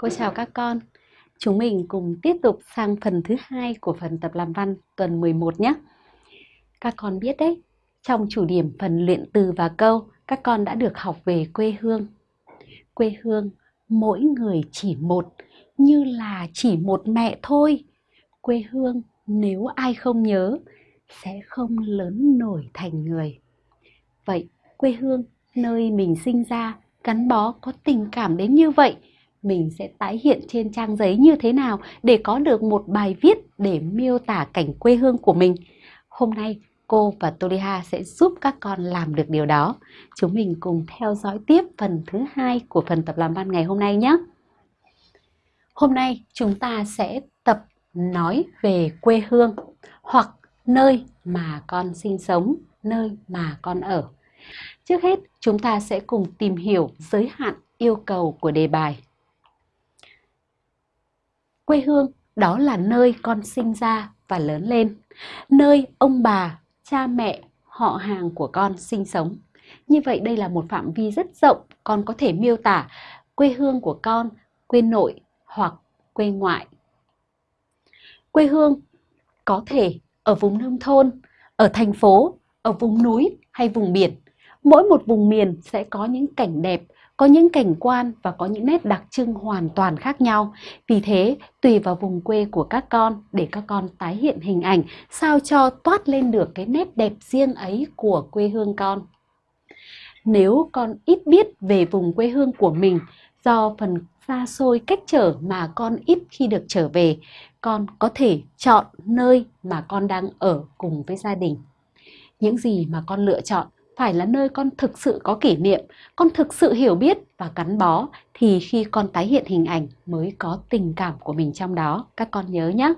Cô chào các con. Chúng mình cùng tiếp tục sang phần thứ hai của phần tập làm văn tuần 11 nhé. Các con biết đấy, trong chủ điểm phần luyện từ và câu, các con đã được học về quê hương. Quê hương, mỗi người chỉ một, như là chỉ một mẹ thôi. Quê hương, nếu ai không nhớ, sẽ không lớn nổi thành người. Vậy, quê hương, nơi mình sinh ra, gắn bó có tình cảm đến như vậy – mình sẽ tái hiện trên trang giấy như thế nào để có được một bài viết để miêu tả cảnh quê hương của mình. Hôm nay cô và Toliha sẽ giúp các con làm được điều đó. Chúng mình cùng theo dõi tiếp phần thứ hai của phần tập làm văn ngày hôm nay nhé. Hôm nay chúng ta sẽ tập nói về quê hương hoặc nơi mà con sinh sống, nơi mà con ở. Trước hết, chúng ta sẽ cùng tìm hiểu giới hạn yêu cầu của đề bài. Quê hương đó là nơi con sinh ra và lớn lên, nơi ông bà, cha mẹ, họ hàng của con sinh sống. Như vậy đây là một phạm vi rất rộng, con có thể miêu tả quê hương của con, quê nội hoặc quê ngoại. Quê hương có thể ở vùng nông thôn, ở thành phố, ở vùng núi hay vùng biển. Mỗi một vùng miền sẽ có những cảnh đẹp, có những cảnh quan và có những nét đặc trưng hoàn toàn khác nhau. Vì thế, tùy vào vùng quê của các con để các con tái hiện hình ảnh sao cho toát lên được cái nét đẹp riêng ấy của quê hương con. Nếu con ít biết về vùng quê hương của mình do phần xa xôi cách trở mà con ít khi được trở về, con có thể chọn nơi mà con đang ở cùng với gia đình. Những gì mà con lựa chọn phải là nơi con thực sự có kỷ niệm, con thực sự hiểu biết và gắn bó thì khi con tái hiện hình ảnh mới có tình cảm của mình trong đó. Các con nhớ nhé!